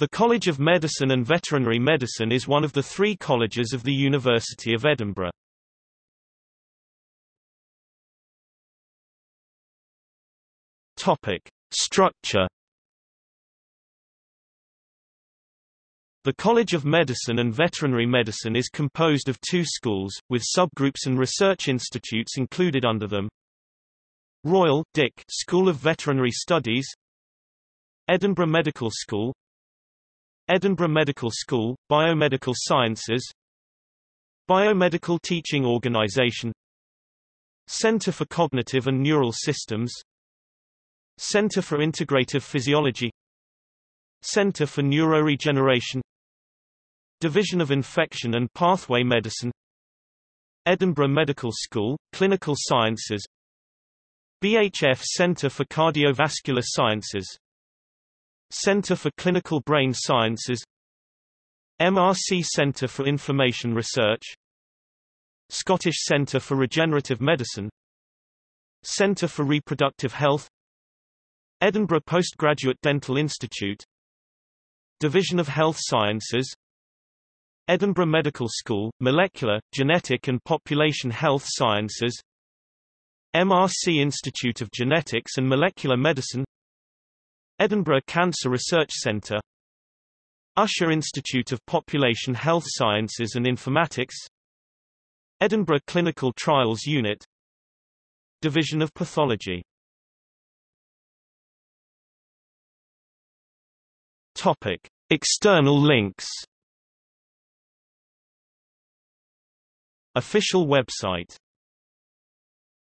The College of Medicine and Veterinary Medicine is one of the three colleges of the University of Edinburgh. Topic. Structure The College of Medicine and Veterinary Medicine is composed of two schools, with subgroups and research institutes included under them. Royal Dick School of Veterinary Studies Edinburgh Medical School Edinburgh Medical School, Biomedical Sciences Biomedical Teaching Organisation Centre for Cognitive and Neural Systems Centre for Integrative Physiology Centre for Neuroregeneration Division of Infection and Pathway Medicine Edinburgh Medical School, Clinical Sciences BHF Centre for Cardiovascular Sciences Centre for Clinical Brain Sciences MRC Centre for Inflammation Research Scottish Centre for Regenerative Medicine Centre for Reproductive Health Edinburgh Postgraduate Dental Institute Division of Health Sciences Edinburgh Medical School, Molecular, Genetic and Population Health Sciences MRC Institute of Genetics and Molecular Medicine Edinburgh Cancer Research Centre Usher Institute of Population Health Sciences and Informatics Edinburgh Clinical Trials Unit Division of Pathology Topic. External links Official website